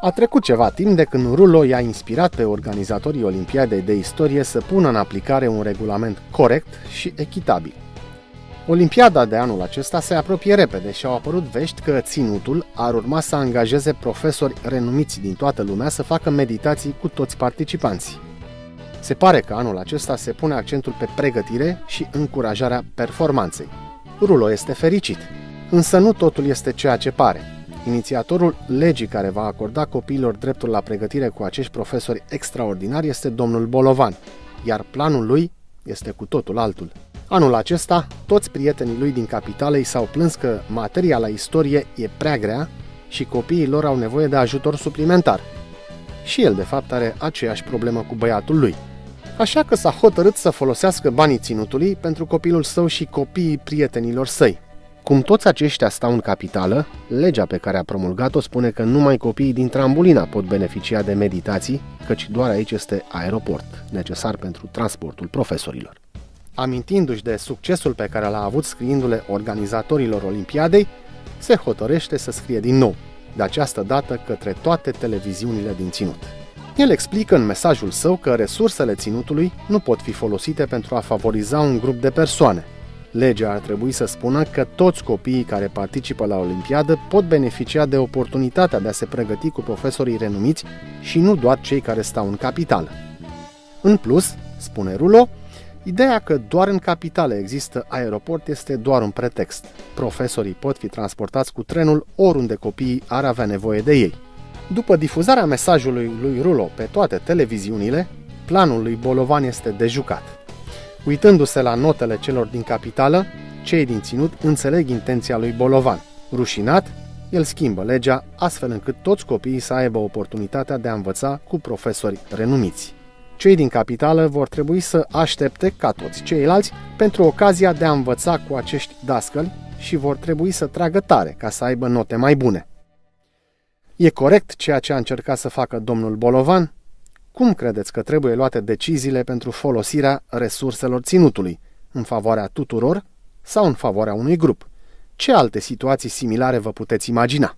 A trecut ceva timp de când Rulo i-a inspirat pe organizatorii Olimpiadei de Istorie să pună în aplicare un regulament corect și echitabil. Olimpiada de anul acesta se apropie repede și au apărut vești că ținutul ar urma să angajeze profesori renumiți din toată lumea să facă meditații cu toți participanții. Se pare că anul acesta se pune accentul pe pregătire și încurajarea performanței. Rulo este fericit, însă nu totul este ceea ce pare. Inițiatorul legii care va acorda copiilor dreptul la pregătire cu acești profesori extraordinari este domnul Bolovan, iar planul lui este cu totul altul. Anul acesta, toți prietenii lui din capitalei s-au plâns că materia la istorie e prea grea și copiii lor au nevoie de ajutor suplimentar. Și el, de fapt, are aceeași problemă cu băiatul lui. Așa că s-a hotărât să folosească banii ținutului pentru copilul său și copiii prietenilor săi. Cum toți aceștia stau în capitală, legea pe care a promulgat-o spune că numai copiii din Trambulina pot beneficia de meditații, căci doar aici este aeroport, necesar pentru transportul profesorilor. Amintindu-și de succesul pe care l-a avut scriindu-le organizatorilor Olimpiadei, se hotărăște să scrie din nou, de această dată către toate televiziunile din ținut. El explică în mesajul său că resursele ținutului nu pot fi folosite pentru a favoriza un grup de persoane. Legea ar trebui să spună că toți copiii care participă la Olimpiadă pot beneficia de oportunitatea de a se pregăti cu profesorii renumiți și nu doar cei care stau în capitală. În plus, spune Rulo, Ideea că doar în capitale există aeroport este doar un pretext. Profesorii pot fi transportați cu trenul oriunde copiii ar avea nevoie de ei. După difuzarea mesajului lui Rulo pe toate televiziunile, planul lui Bolovan este de jucat. Uitându-se la notele celor din capitală, cei din ținut înțeleg intenția lui Bolovan. Rușinat, el schimbă legea astfel încât toți copiii să aibă oportunitatea de a învăța cu profesori renumiți. Cei din capitală vor trebui să aștepte, ca toți ceilalți, pentru ocazia de a învăța cu acești dascăli și vor trebui să tragă tare ca să aibă note mai bune. E corect ceea ce a încercat să facă domnul Bolovan? Cum credeți că trebuie luate deciziile pentru folosirea resurselor ținutului? În favoarea tuturor sau în favoarea unui grup? Ce alte situații similare vă puteți imagina?